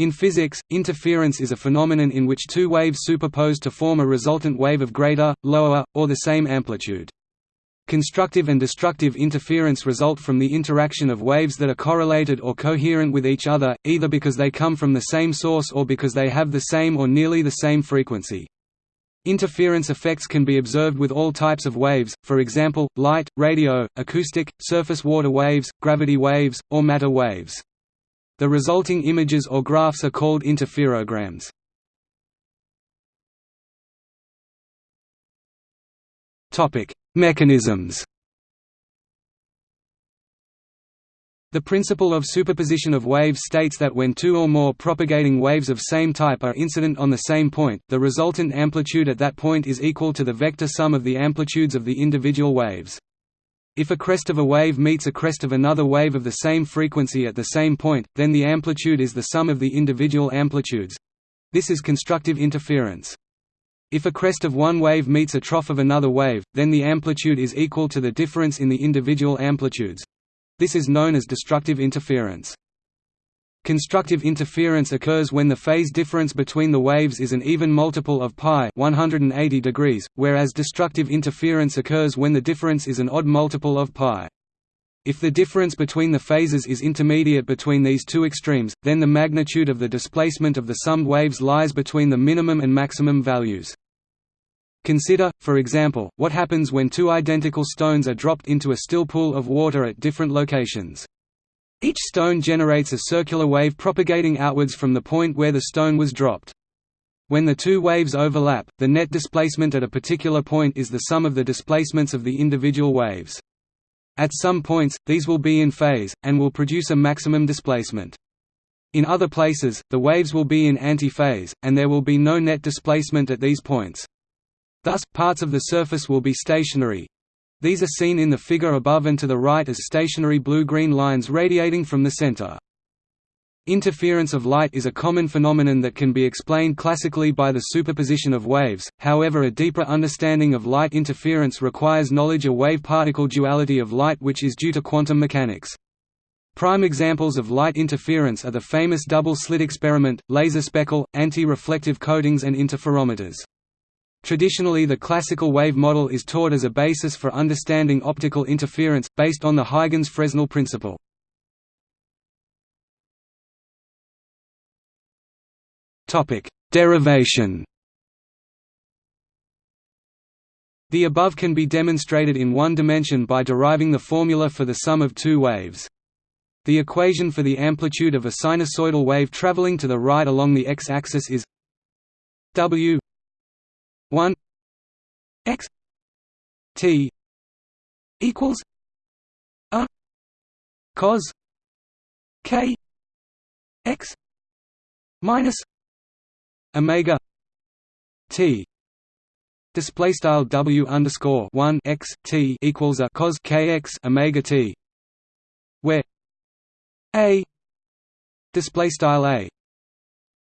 In physics, interference is a phenomenon in which two waves superpose to form a resultant wave of greater, lower, or the same amplitude. Constructive and destructive interference result from the interaction of waves that are correlated or coherent with each other, either because they come from the same source or because they have the same or nearly the same frequency. Interference effects can be observed with all types of waves, for example, light, radio, acoustic, surface water waves, gravity waves, or matter waves. The resulting images or graphs are called interferograms. Mechanisms The principle of superposition of waves states that when two or more propagating waves of same type are incident on the same point, the resultant amplitude at that point is equal to the vector sum of the amplitudes of the individual waves. If a crest of a wave meets a crest of another wave of the same frequency at the same point, then the amplitude is the sum of the individual amplitudes. This is constructive interference. If a crest of one wave meets a trough of another wave, then the amplitude is equal to the difference in the individual amplitudes. This is known as destructive interference. Constructive interference occurs when the phase difference between the waves is an even multiple of pi 180 degrees, whereas destructive interference occurs when the difference is an odd multiple of pi. If the difference between the phases is intermediate between these two extremes, then the magnitude of the displacement of the summed waves lies between the minimum and maximum values. Consider, for example, what happens when two identical stones are dropped into a still pool of water at different locations. Each stone generates a circular wave propagating outwards from the point where the stone was dropped. When the two waves overlap, the net displacement at a particular point is the sum of the displacements of the individual waves. At some points, these will be in phase, and will produce a maximum displacement. In other places, the waves will be in antiphase, and there will be no net displacement at these points. Thus, parts of the surface will be stationary. These are seen in the figure above and to the right as stationary blue-green lines radiating from the center. Interference of light is a common phenomenon that can be explained classically by the superposition of waves, however a deeper understanding of light interference requires knowledge of wave-particle duality of light which is due to quantum mechanics. Prime examples of light interference are the famous double-slit experiment, laser speckle, anti-reflective coatings and interferometers. Traditionally the classical wave model is taught as a basis for understanding optical interference, based on the Huygens-Fresnel principle. Derivation. The above can be demonstrated in one dimension by deriving the formula for the sum of two waves. The equation for the amplitude of a sinusoidal wave traveling to the right along the x-axis is w 1 x t equals a cos k x minus omega t. Display style w underscore 1 x t equals a cos kx omega t where a display style a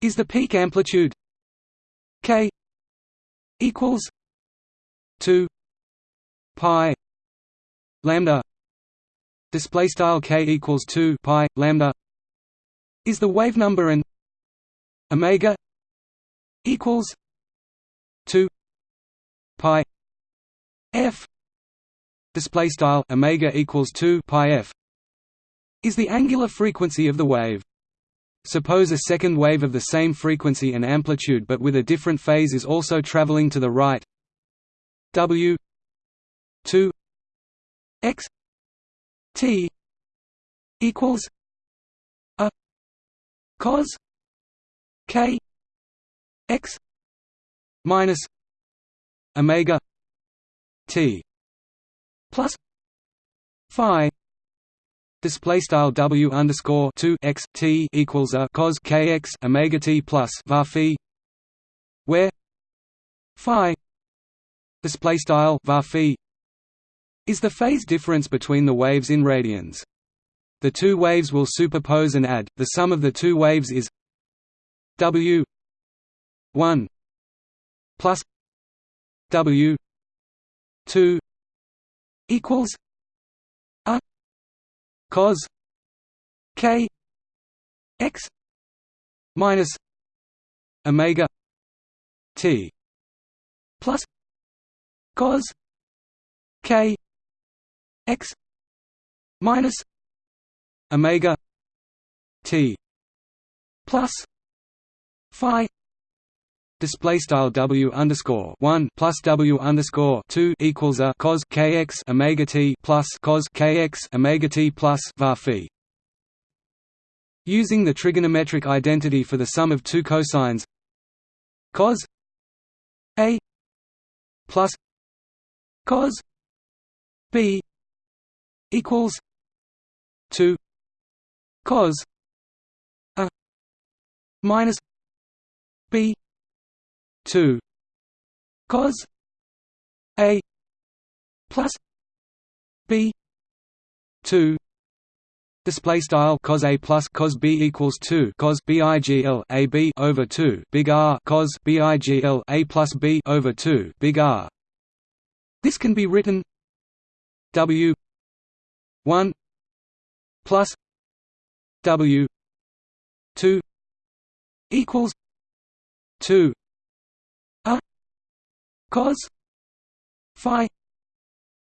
is the peak amplitude k equals 2 pi lambda display style k equals 2 pi lambda is the wave number and omega equals 2 pi f display style omega equals 2 pi f is the angular frequency of the wave Suppose a second wave of the same frequency and amplitude but with a different phase is also traveling to the right. W 2 x t equals a cos k x minus omega t plus phi display style w underscore 2 x t equals a cos kx omega t plus var phi where phi display style var phi is the phase difference between the waves in radians. The two waves will superpose and add the sum of the two waves is W 1 plus W 2 equals cos k x minus omega t plus cos k x minus omega t plus phi display style w underscore one plus w underscore two equals a cos kx omega t plus cos kx omega t plus var phi. Using the trigonometric identity for the sum of two cosines cos a plus cos b equals two cos a minus b 2 cos a plus b 2 Display style cos a plus cos b equals two cos bigl a b over two big R cos bigl a plus b over two big R. This can be written W one plus W two equals two cos phi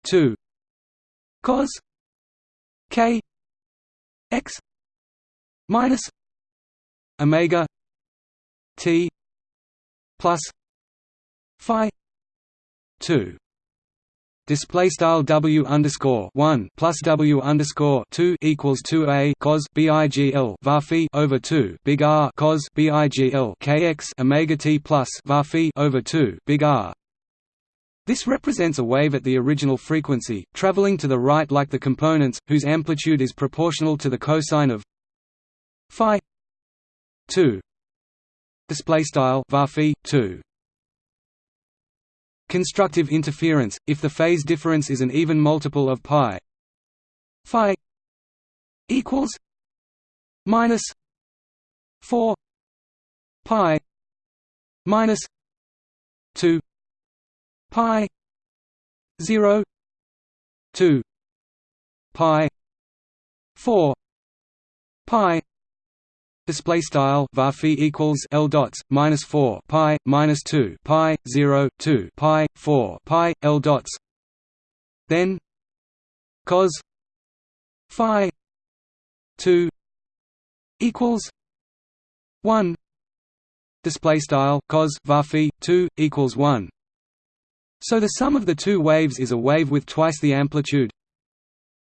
2 cos k x minus omega t plus phi 2 Display style W underscore one plus W underscore two equals two A cos BIGL var phi over two big R cos BIGL KX Omega T plus var phi over two big R this represents a wave at the original frequency, traveling to the right like the components, whose amplitude is proportional to the cosine of phi 2 display style var 2 constructive interference if the phase difference is an even multiple of pi phi equals minus 4 pi minus 2 pi 0 2 pi 4 pi display style var equals l dots minus 4 pi minus 2 pi 0 2 pi 4 pi l dots. Then cos phi 2 equals 1 display style cos var 2 equals 1 so the sum of the two waves is a wave with twice the amplitude.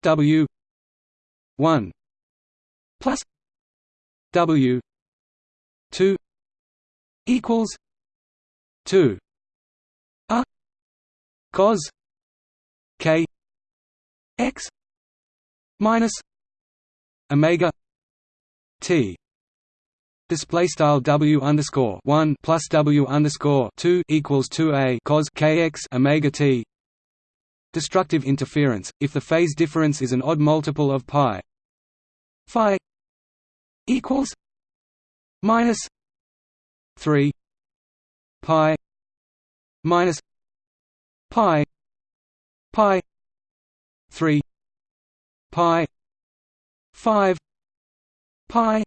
W 1 plus W 2 equals 2 a cos k x minus omega t display style w underscore one plus w underscore two equals two a cos kx omega t. Destructive interference if the phase difference is an odd multiple of pi phi equals minus three pi minus pi pi three pi five pi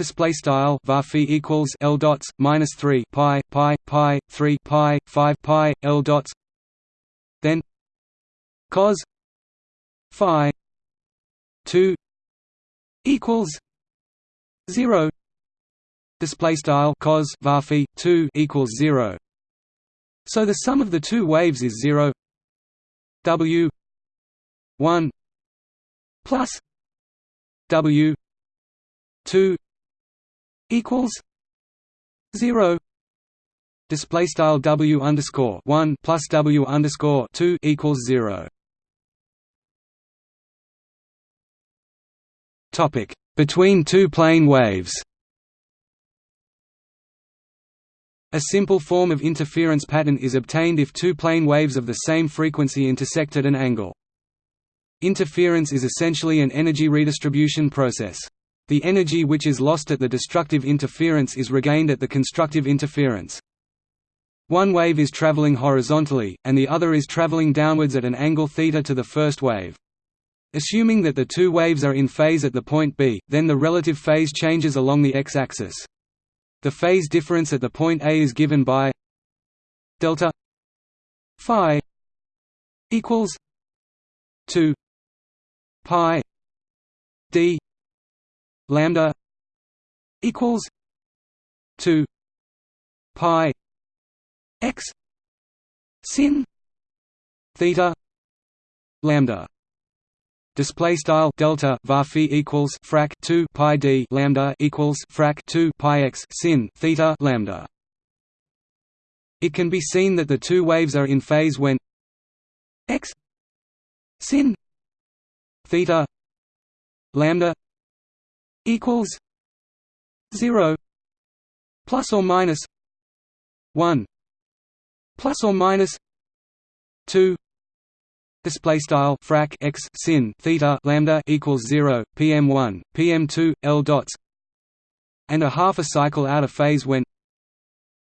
display style var equals l dots minus 3 pi pi pi 3 pi 5 pi l dots. Then cos phi 2 equals 0 display style cos var 2 equals 0 so the sum of the two waves is 0 w 1 plus w 2 equals zero display style W underscore one plus W underscore two equals zero topic between two plane waves A simple form of interference pattern is obtained if two plane waves of the same frequency intersect at an angle. Interference is essentially an energy redistribution process. The energy which is lost at the destructive interference is regained at the constructive interference. One wave is traveling horizontally, and the other is traveling downwards at an angle θ to the first wave. Assuming that the two waves are in phase at the point B, then the relative phase changes along the x-axis. The phase difference at the point A is given by delta phi equals 2 pi d lambda equals 2 pi x sin theta lambda. Display style delta var equals frac 2 pi d lambda equals frac 2 pi x sin theta lambda. It can be seen that the two waves are in phase when x sin theta lambda equals 0 plus or minus 1 plus or minus 2 display style frac x sin theta lambda equals 0 pm1 pm2 l dots and a half a cycle out of phase when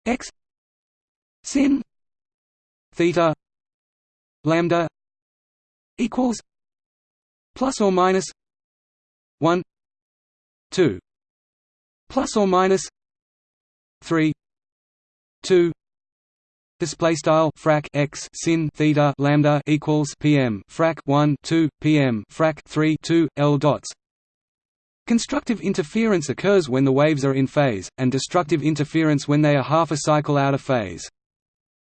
x sin theta lambda equals plus or minus 1 2 plus or minus 3 2 display style frac x sin theta lambda equals pm frac 1 2 pm frac 3 2 l dots. Constructive interference occurs when the waves are in phase and destructive interference when they are half a cycle out of phase.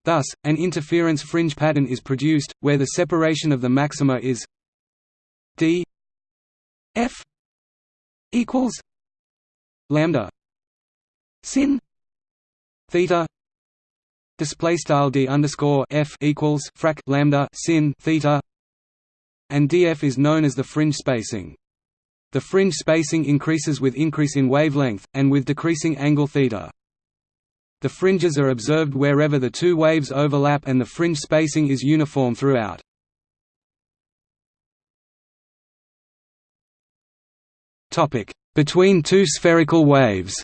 Thus an interference fringe pattern is produced where the separation of the maxima is d f equals lambda sin theta display style d underscore f equals frac lambda sin theta, and df is known as the fringe spacing. The fringe spacing increases with increase in wavelength, and with decreasing angle theta. The fringes are observed wherever the two waves overlap and the fringe spacing is uniform throughout. Between two spherical waves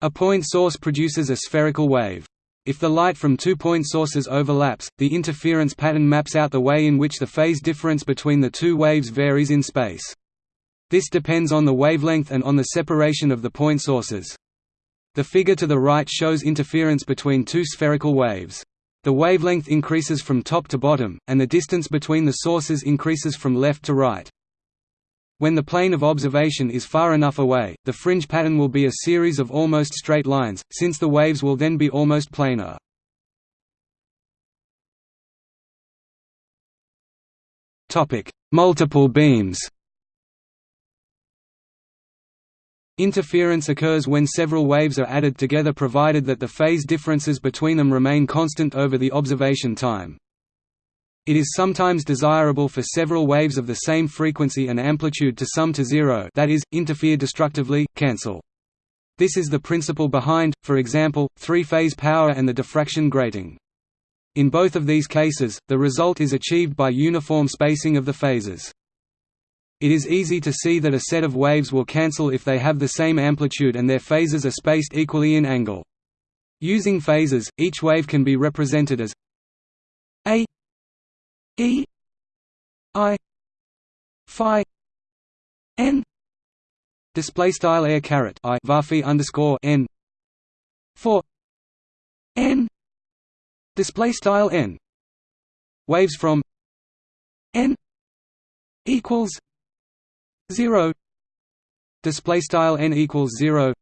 A point source produces a spherical wave. If the light from two point sources overlaps, the interference pattern maps out the way in which the phase difference between the two waves varies in space. This depends on the wavelength and on the separation of the point sources. The figure to the right shows interference between two spherical waves. The wavelength increases from top to bottom, and the distance between the sources increases from left to right. When the plane of observation is far enough away, the fringe pattern will be a series of almost straight lines, since the waves will then be almost planar. Multiple beams Interference occurs when several waves are added together provided that the phase differences between them remain constant over the observation time. It is sometimes desirable for several waves of the same frequency and amplitude to sum to zero that is, interfere destructively, cancel. This is the principle behind, for example, three-phase power and the diffraction grating. In both of these cases, the result is achieved by uniform spacing of the phases. It is easy to see that a set of waves will cancel if they have the same amplitude and their phases are spaced equally in angle. Using phases, each wave can be represented as a E I Phi N. Display style air caret I varphi underscore N. For N. Display style N. Waves from N equals zero. Display style N equals zero.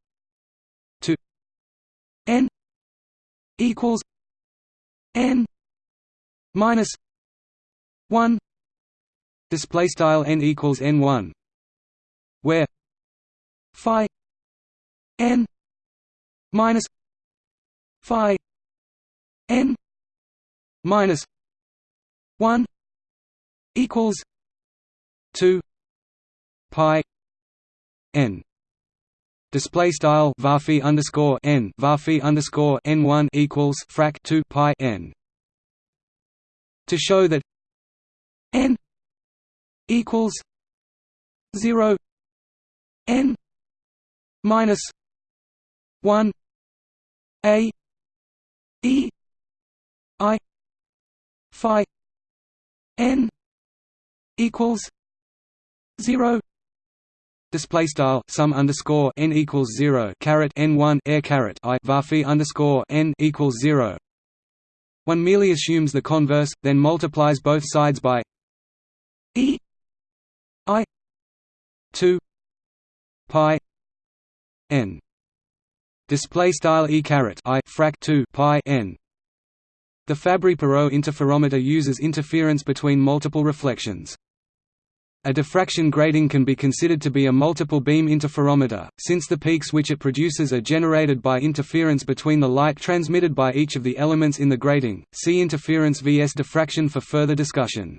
To N equals N minus 1 display style n equals n1 where phi n minus phi n minus 1 equals 2 pi n. Display style varphi underscore n varphi underscore n1 equals frac 2 pi n. To show that n equals 0 n minus 1 a e i phi n equals zero display style sum underscore n equals zero caret n one air caret i varphi underscore n equals zero. One merely assumes the converse, then multiplies both sides by e i two pi n. Display style e caret i frac 2 pi n. The Fabry-Perot interferometer uses interference between multiple reflections a diffraction grating can be considered to be a multiple beam interferometer, since the peaks which it produces are generated by interference between the light transmitted by each of the elements in the grating. See interference vs diffraction for further discussion.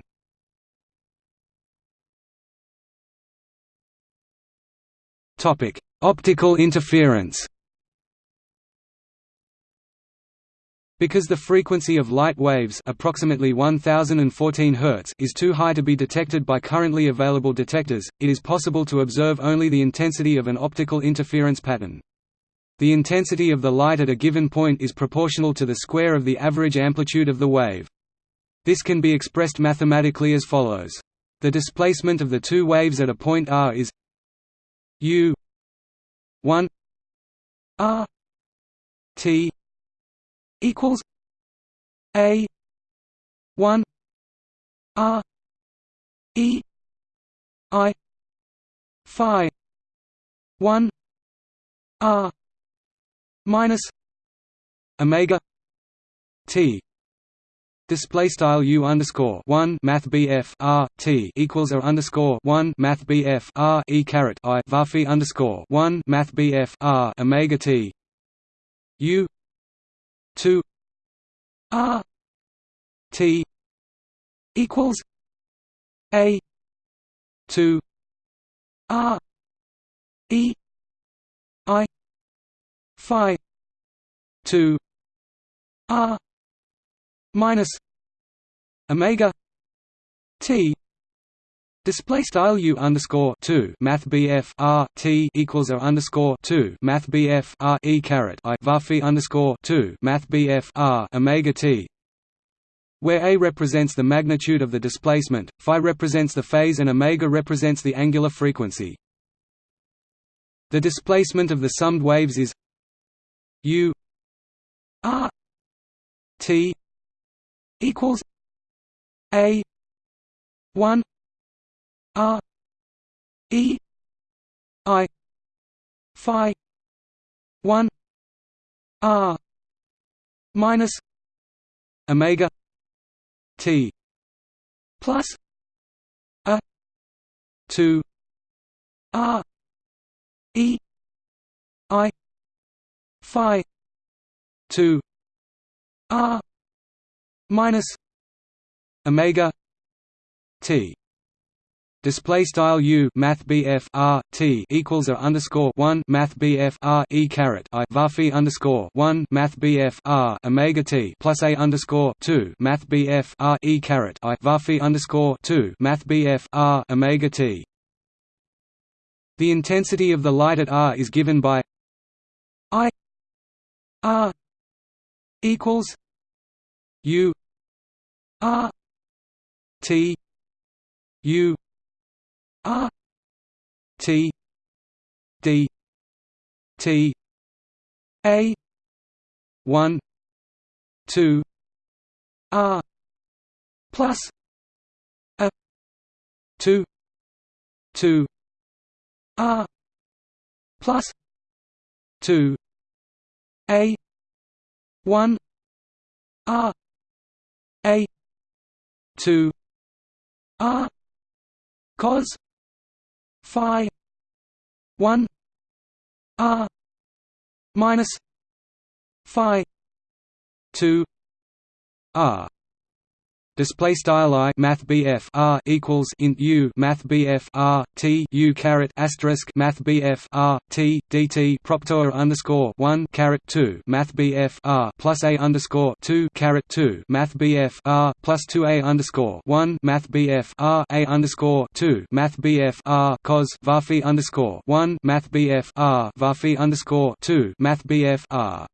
Topic: Optical interference. Because the frequency of light waves approximately 1014 Hz is too high to be detected by currently available detectors, it is possible to observe only the intensity of an optical interference pattern. The intensity of the light at a given point is proportional to the square of the average amplitude of the wave. This can be expressed mathematically as follows. The displacement of the two waves at a point r is u 1 r t equals a 1 r e i phi 1 r minus omega t. Display style u underscore one math BF R T equals R underscore one math BF R E caret I varphi underscore one math BF R Omega T. U 2 r t equals a 2 r e i phi 2 r minus omega t Display style u underscore two Math BF R T equals R underscore two Math BF R E caret I varphi underscore two Math BF R Omega T where A represents the magnitude of the displacement, phi represents the phase and omega represents the angular frequency. The displacement of the summed waves is u r t equals a 1 R E I Phi one R minus Omega T plus a two R E I Phi two R minus Omega T display style u math bf r t equals a underscore one math bf r e caret i varphi underscore one math bf r omega t plus a underscore two math bf r e caret i varphi underscore two math bf r omega t. The intensity of the light at r is given by i r equals u r t u R T D T A one two R plus a two two R plus two A one R A two R cos phi 1 r minus phi 2 r Display style i math bf r equals int u math bf r t u caret asterisk math bf r t dt proptor underscore one caret two math bf r plus a underscore two caret two math bf r plus two a underscore one math bf r a underscore two math bf r cos varphi underscore one math bf r varphi underscore two math bf r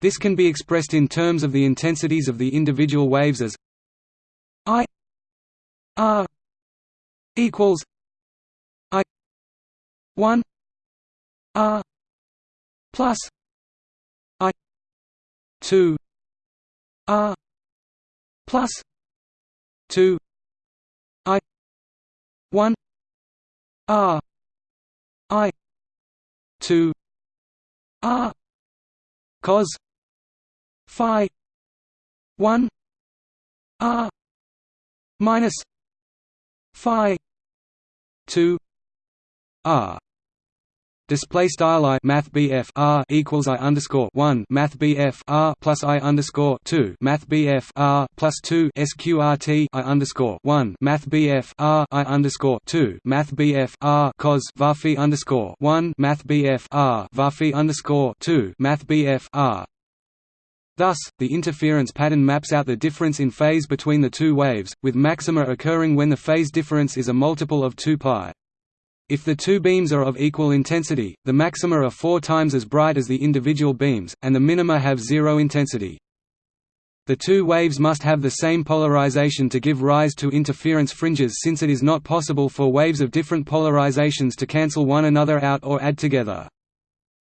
this can be expressed in terms of the intensities of the individual waves as I R equals I one R plus I two R plus two I one R I two R cos phi one R minus phi two R. Display style i math BF R equals I underscore one math BF R plus I underscore two math BF R plus two SQRT I underscore one math BF R I underscore two math BF R cos varphi underscore one math BF R varphi underscore two math BF R Thus, the interference pattern maps out the difference in phase between the two waves, with maxima occurring when the phase difference is a multiple of 2 pi. If the two beams are of equal intensity, the maxima are four times as bright as the individual beams, and the minima have zero intensity. The two waves must have the same polarization to give rise to interference fringes since it is not possible for waves of different polarizations to cancel one another out or add together.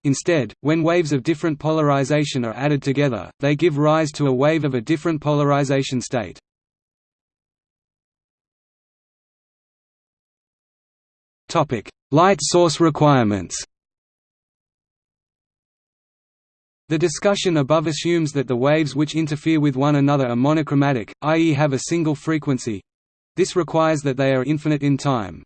Instead, when waves of different polarization are added together, they give rise to a wave of a different polarization state. Light source requirements. The discussion above assumes that the waves which interfere with one another are monochromatic, i.e. have a single frequency. This requires that they are infinite in time.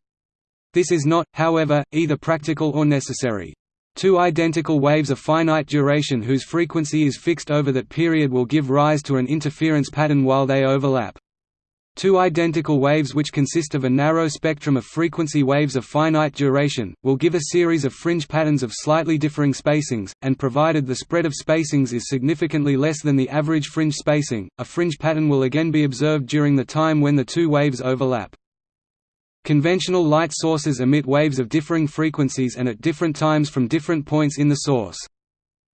This is not, however, either practical or necessary. Two identical waves of finite duration whose frequency is fixed over that period will give rise to an interference pattern while they overlap. Two identical waves which consist of a narrow spectrum of frequency waves of finite duration, will give a series of fringe patterns of slightly differing spacings, and provided the spread of spacings is significantly less than the average fringe spacing, a fringe pattern will again be observed during the time when the two waves overlap. Conventional light sources emit waves of differing frequencies and at different times from different points in the source.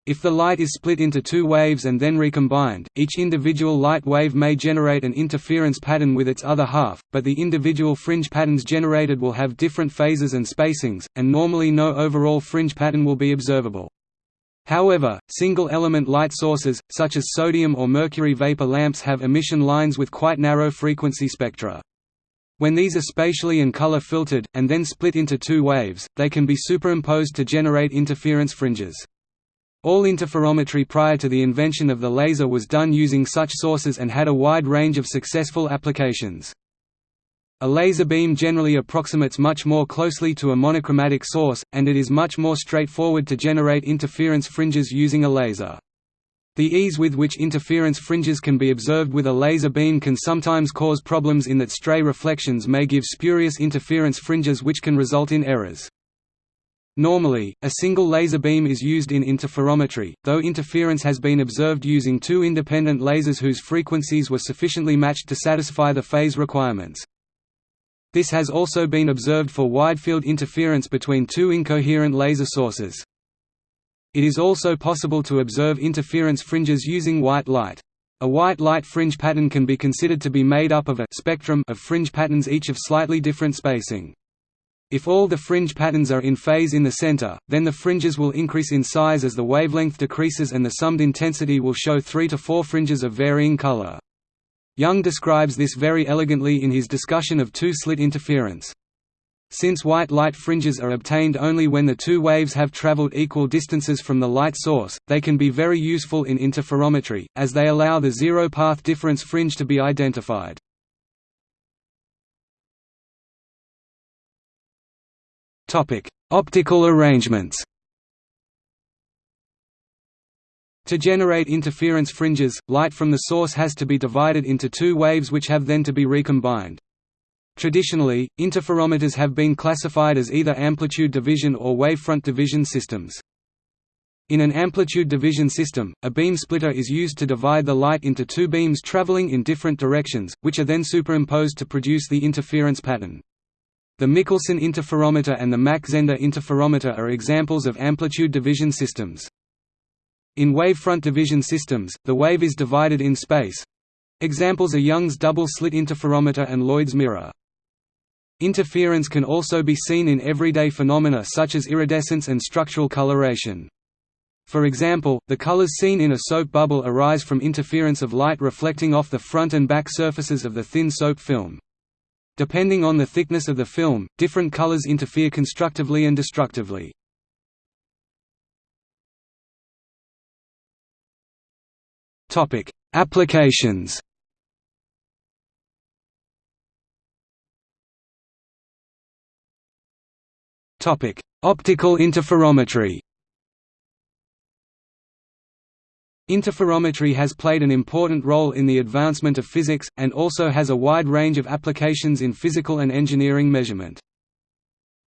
If the light is split into two waves and then recombined, each individual light wave may generate an interference pattern with its other half, but the individual fringe patterns generated will have different phases and spacings, and normally no overall fringe pattern will be observable. However, single-element light sources, such as sodium or mercury vapor lamps have emission lines with quite narrow frequency spectra. When these are spatially and color filtered, and then split into two waves, they can be superimposed to generate interference fringes. All interferometry prior to the invention of the laser was done using such sources and had a wide range of successful applications. A laser beam generally approximates much more closely to a monochromatic source, and it is much more straightforward to generate interference fringes using a laser. The ease with which interference fringes can be observed with a laser beam can sometimes cause problems in that stray reflections may give spurious interference fringes which can result in errors. Normally, a single laser beam is used in interferometry, though interference has been observed using two independent lasers whose frequencies were sufficiently matched to satisfy the phase requirements. This has also been observed for wide-field interference between two incoherent laser sources. It is also possible to observe interference fringes using white light. A white light fringe pattern can be considered to be made up of a spectrum of fringe patterns each of slightly different spacing. If all the fringe patterns are in phase in the center, then the fringes will increase in size as the wavelength decreases and the summed intensity will show three to four fringes of varying color. Young describes this very elegantly in his discussion of two-slit interference. Since white light fringes are obtained only when the two waves have traveled equal distances from the light source, they can be very useful in interferometry, as they allow the zero-path difference fringe to be identified. Optical arrangements. To generate interference fringes, light from the source has to be divided into two waves which have then to be recombined. Traditionally, interferometers have been classified as either amplitude division or wavefront division systems. In an amplitude division system, a beam splitter is used to divide the light into two beams traveling in different directions, which are then superimposed to produce the interference pattern. The Michelson interferometer and the Mach-Zehnder interferometer are examples of amplitude division systems. In wavefront division systems, the wave is divided in space Examples are Young's double-slit interferometer and Lloyd's mirror. Interference can also be seen in everyday phenomena such as iridescence and structural coloration. For example, the colors seen in a soap bubble arise from interference of light reflecting off the front and back surfaces of the thin soap film. Depending on the thickness of the film, different colors interfere constructively and destructively. Applications Optical interferometry Interferometry has played an important role in the advancement of physics, and also has a wide range of applications in physical and engineering measurement.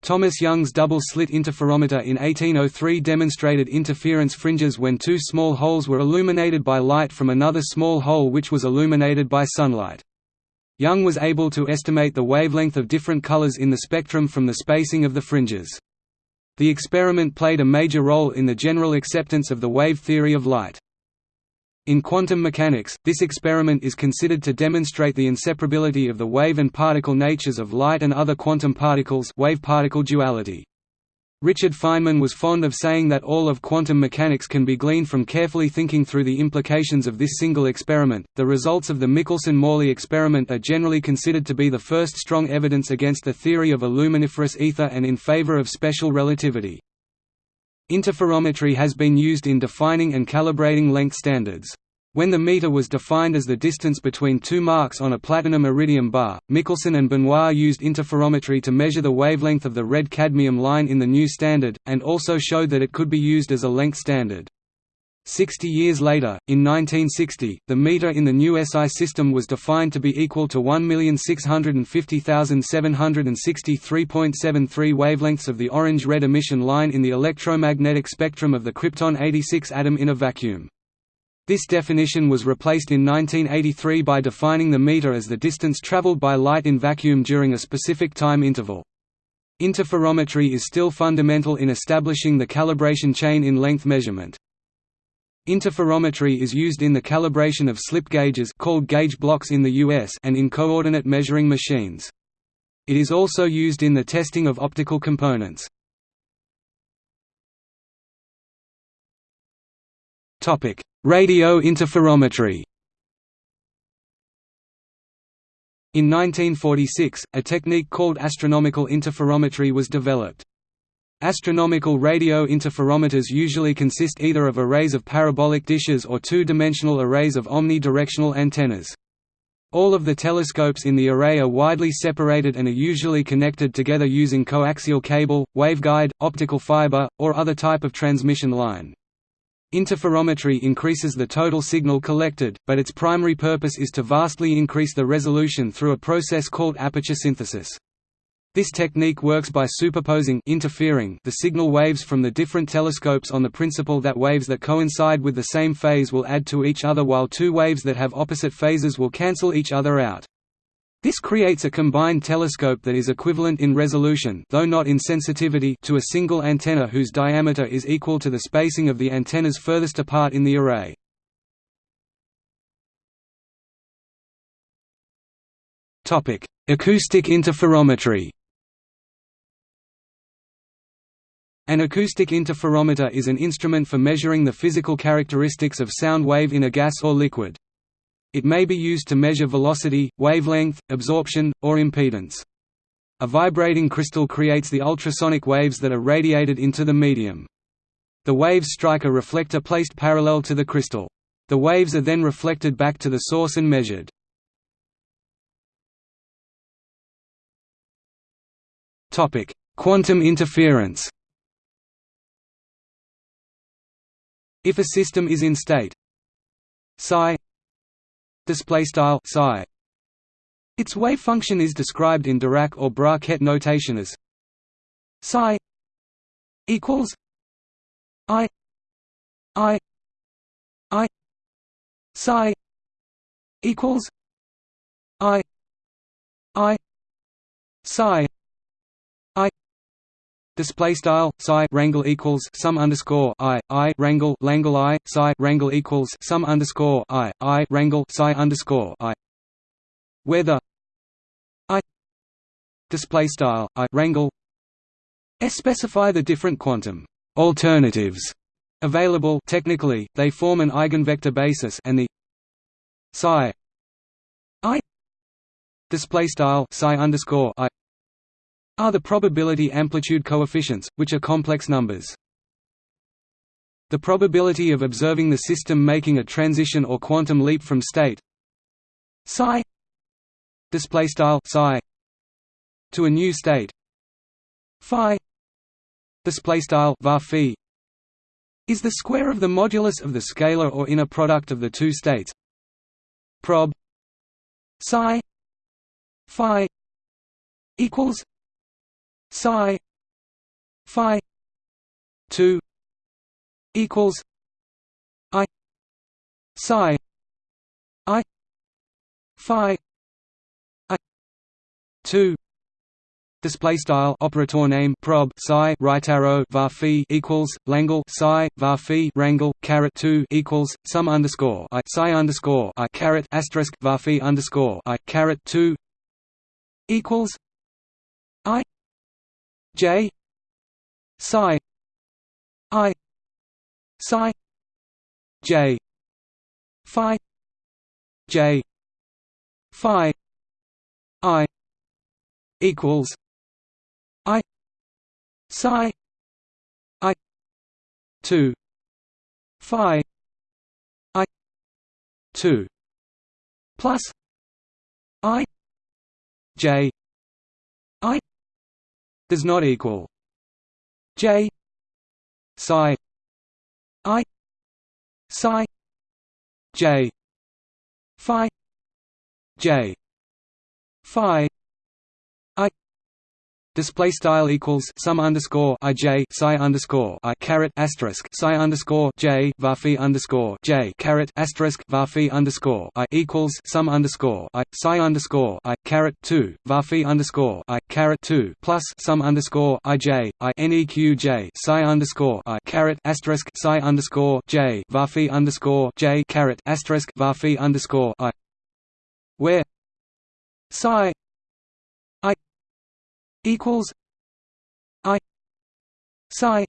Thomas Young's double-slit interferometer in 1803 demonstrated interference fringes when two small holes were illuminated by light from another small hole which was illuminated by sunlight. Young was able to estimate the wavelength of different colors in the spectrum from the spacing of the fringes. The experiment played a major role in the general acceptance of the wave theory of light. In quantum mechanics, this experiment is considered to demonstrate the inseparability of the wave and particle natures of light and other quantum particles wave-particle duality. Richard Feynman was fond of saying that all of quantum mechanics can be gleaned from carefully thinking through the implications of this single experiment. The results of the Michelson-Morley experiment are generally considered to be the first strong evidence against the theory of a luminiferous ether and in favor of special relativity. Interferometry has been used in defining and calibrating length standards. When the meter was defined as the distance between two marks on a platinum iridium bar, Michelson and Benoit used interferometry to measure the wavelength of the red cadmium line in the new standard, and also showed that it could be used as a length standard. Sixty years later, in 1960, the meter in the new SI system was defined to be equal to 1,650,763.73 wavelengths of the orange-red emission line in the electromagnetic spectrum of the krypton-86 atom in a vacuum. This definition was replaced in 1983 by defining the meter as the distance traveled by light in vacuum during a specific time interval. Interferometry is still fundamental in establishing the calibration chain in length measurement. Interferometry is used in the calibration of slip gauges called gauge blocks in the US and in coordinate measuring machines. It is also used in the testing of optical components. Topic: Radio interferometry. In 1946, a technique called astronomical interferometry was developed. Astronomical radio interferometers usually consist either of arrays of parabolic dishes or two-dimensional arrays of omnidirectional antennas. All of the telescopes in the array are widely separated and are usually connected together using coaxial cable, waveguide, optical fiber, or other type of transmission line. Interferometry increases the total signal collected, but its primary purpose is to vastly increase the resolution through a process called aperture synthesis. This technique works by superposing interfering the signal waves from the different telescopes on the principle that waves that coincide with the same phase will add to each other while two waves that have opposite phases will cancel each other out. This creates a combined telescope that is equivalent in resolution though not in sensitivity to a single antenna whose diameter is equal to the spacing of the antennas furthest apart in the array. Acoustic interferometry An acoustic interferometer is an instrument for measuring the physical characteristics of sound wave in a gas or liquid. It may be used to measure velocity, wavelength, absorption, or impedance. A vibrating crystal creates the ultrasonic waves that are radiated into the medium. The waves strike a reflector placed parallel to the crystal. The waves are then reflected back to the source and measured. Quantum interference If a system is in state psi display style psi. Its wave function is described in Dirac or Bra-Ket notation as psi equals i i i psi equals i i psi Display style psi rangle equals sum underscore i i rangle langle i psi rangle equals sum underscore i i rangle psi underscore i, where the i display style i rangle s specify the different quantum alternatives available. Technically, they form an eigenvector basis, and the psi i display style psi underscore i are the probability amplitude coefficients, which are complex numbers. The probability of observing the system making a transition or quantum leap from state psi display style psi to a new state phi display style is the square of the modulus of the scalar or inner product of the two states prob psi phi equals psi phi 2 equals i psi i phi i 2 Display style operator name prob psi right arrow var equals langle psi var phi rangle caret two equals sum underscore i psi underscore i caret asterisk var underscore i caret two equals i j. Psi. I. Psi. J. Phi. J. Phi. I. Equals. I. Psi. I. Two. Phi. I. Two. Plus. I. J. I does not equal J psi I psi J Phi J Phi Display style equals sum underscore i j psi underscore i caret asterisk psi underscore j varphi underscore j caret asterisk varphi underscore i equals sum underscore i psi underscore i caret two varphi underscore i caret two plus sum underscore i j i neq j psi underscore i caret asterisk psi underscore j varphi underscore j caret asterisk varphi underscore i where psi equals I psi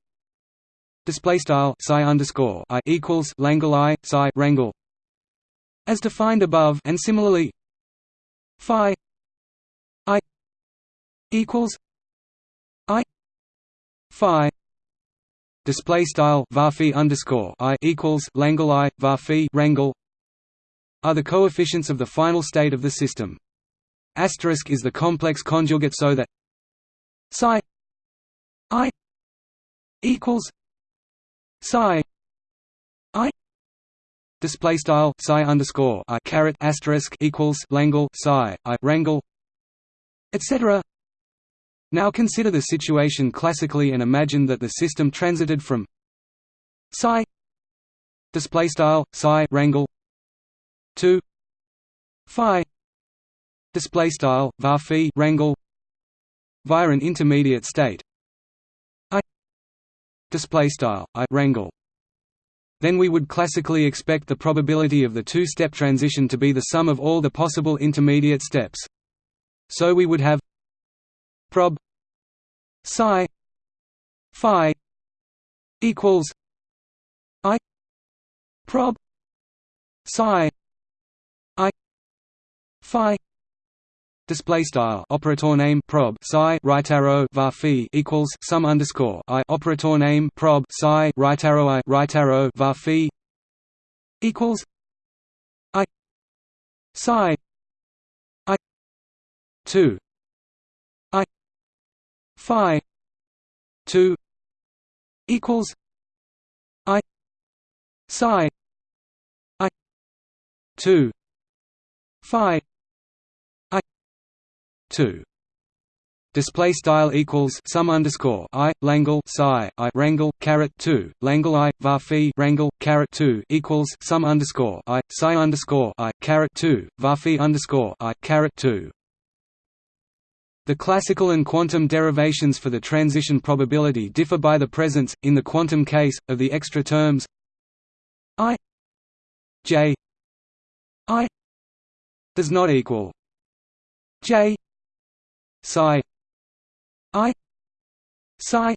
display style psi underscore I equals Langle I psi rangle as defined above and similarly phi I equals I phi display style varphi underscore I equals Langle I varphi rangle are the coefficients of the final state of the system. Asterisk is the complex conjugate so that psi i equals psi i display style psi underscore i caret asterisk equals langle psi i rangle etc now consider the situation classically and imagine that the system transited from psi display style psi rangle to phi display style var phi rangle via an intermediate state I display style I rangle then we would classically expect the probability of the two-step transition to be the sum of all the possible intermediate steps. So we would have prob psi phi equals I prob psi I phi display style. Operator name prob psi right arrow var phi equals sum underscore i. Operator name prob psi right arrow i. Right arrow var phi equals i. Psi i. 2 i. Phi 2 equals i. Psi i. 2 phi 2 display style equals sum underscore i langle psi i rangle caret 2 langle i var phi rangle caret 2 equals sum underscore i psi underscore i caret 2 var phi underscore i caret 2 The classical and quantum derivations for the transition probability differ by the presence, in the quantum case, of the extra terms i j i does not equal j psi. I. Psi.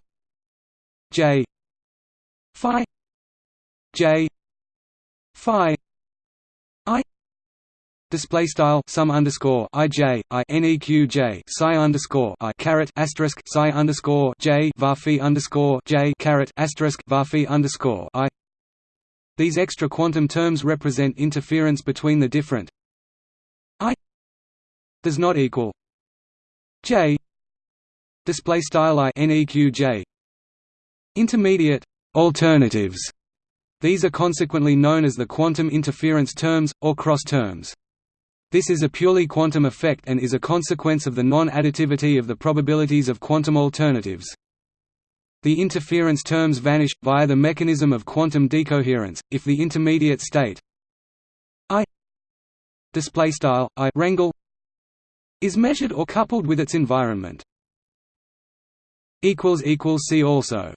J. Phi. J. Phi. I. Display style sum underscore i j i neq j psi underscore i caret asterisk psi underscore j varphi underscore j caret asterisk varphi underscore i. These extra quantum terms represent interference between the different. I does not equal j display style i neq intermediate alternatives. These are consequently known as the quantum interference terms, or cross terms. This is a purely quantum effect and is a consequence of the non-additivity of the probabilities of quantum alternatives. The interference terms vanish, via the mechanism of quantum decoherence, if the intermediate state I display style I rangle is measured or coupled with its environment. See also